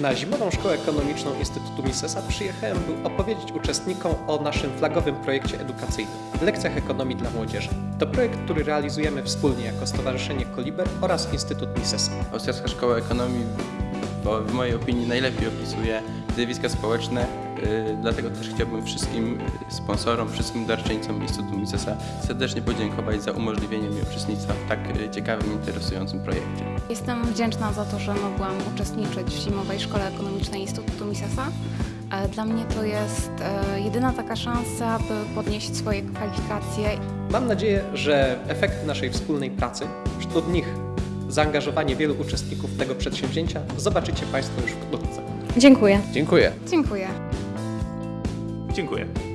Na Zimową Szkołę Ekonomiczną Instytutu Misesa przyjechałem, by opowiedzieć uczestnikom o naszym flagowym projekcie edukacyjnym Lekcjach Ekonomii dla Młodzieży. To projekt, który realizujemy wspólnie jako Stowarzyszenie Koliber oraz Instytut Misesa. Austriacka Szkoła Ekonomii w mojej opinii najlepiej opisuje zjawiska społeczne, dlatego też chciałbym wszystkim sponsorom, wszystkim darczyńcom Instytutu Misesa serdecznie podziękować za umożliwienie mi uczestnictwa w tak yy, ciekawym, interesującym projekcie. Jestem wdzięczna za to, że mogłam uczestniczyć w Zimowej Szkole Ekonomicznej Instytutu Misesa. E, Dla mnie to jest e, jedyna taka szansa, by podnieść swoje kwalifikacje Mam nadzieję, że efekty naszej wspólnej pracy, wśród nich zaangażowanie wielu uczestników tego przedsięwzięcia, zobaczycie Państwo już wkrótce. Dziękuję. Dziękuję. Dziękuję. Dziękuję.